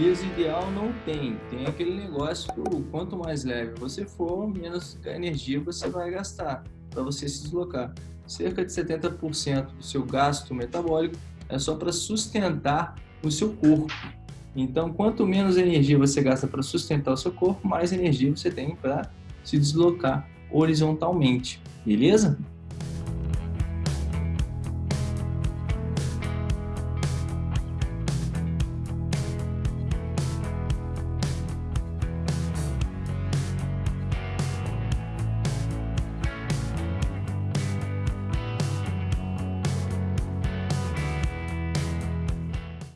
peso ideal não tem. Tem aquele negócio que quanto mais leve você for, menos energia você vai gastar para você se deslocar. Cerca de 70% do seu gasto metabólico é só para sustentar o seu corpo. Então, quanto menos energia você gasta para sustentar o seu corpo, mais energia você tem para se deslocar horizontalmente. Beleza?